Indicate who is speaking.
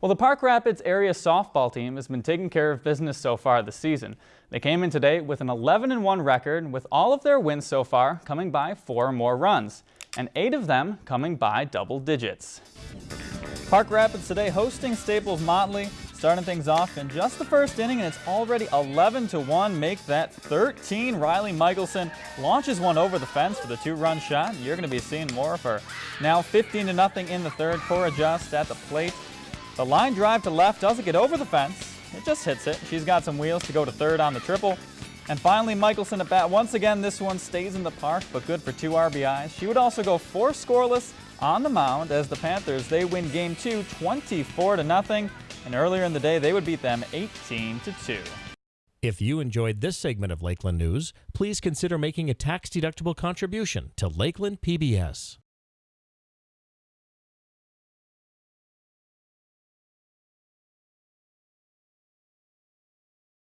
Speaker 1: Well, the Park Rapids area softball team has been taking care of business so far this season. They came in today with an 11-1 record, with all of their wins so far coming by four or more runs, and eight of them coming by double digits. Park Rapids today hosting Staples Motley, starting things off in just the first inning, and it's already 11-1. Make that 13. Riley Michelson launches one over the fence for the two-run shot. You're going to be seeing more of her. Now 15-0 in the third. Cora Just at the plate. The line drive to left doesn't get over the fence. It just hits it. She's got some wheels to go to third on the triple. And finally, Michelson at bat. Once again, this one stays in the park, but good for two RBIs. She would also go four scoreless on the mound as the Panthers, they win game two, 24 to nothing. And earlier in the day, they would beat them 18 to 2.
Speaker 2: If you enjoyed this segment of Lakeland News, please consider making a tax-deductible contribution to Lakeland PBS.